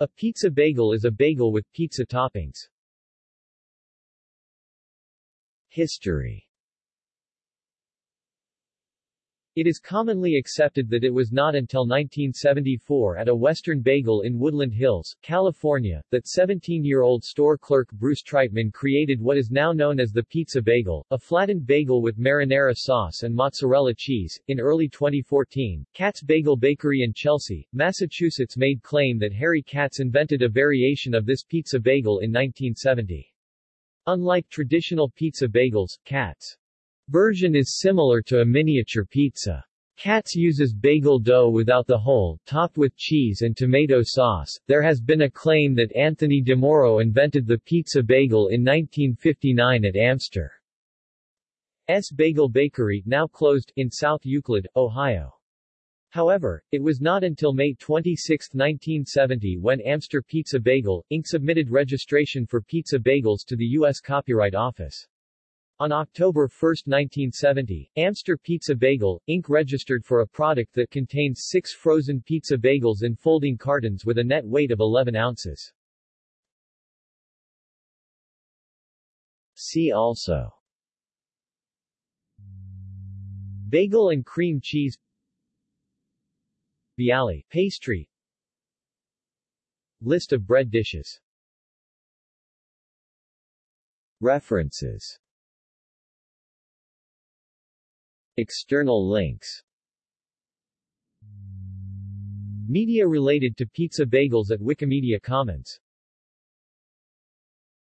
A pizza bagel is a bagel with pizza toppings. History It is commonly accepted that it was not until 1974 at a Western Bagel in Woodland Hills, California, that 17-year-old store clerk Bruce Treitman created what is now known as the pizza bagel, a flattened bagel with marinara sauce and mozzarella cheese. In early 2014, Katz Bagel Bakery in Chelsea, Massachusetts made claim that Harry Katz invented a variation of this pizza bagel in 1970. Unlike traditional pizza bagels, Katz version is similar to a miniature pizza. Katz uses bagel dough without the hole, topped with cheese and tomato sauce. There has been a claim that Anthony DeMoro invented the pizza bagel in 1959 at Amster. S. Bagel Bakery, now closed, in South Euclid, Ohio. However, it was not until May 26, 1970 when Amster Pizza Bagel, Inc. submitted registration for pizza bagels to the U.S. Copyright Office. On October 1, 1970, Amster Pizza Bagel, Inc. registered for a product that contains six frozen pizza bagels in folding cartons with a net weight of 11 ounces. See also. Bagel and cream cheese. Bialy, pastry. List of bread dishes. References External links. Media related to pizza bagels at Wikimedia Commons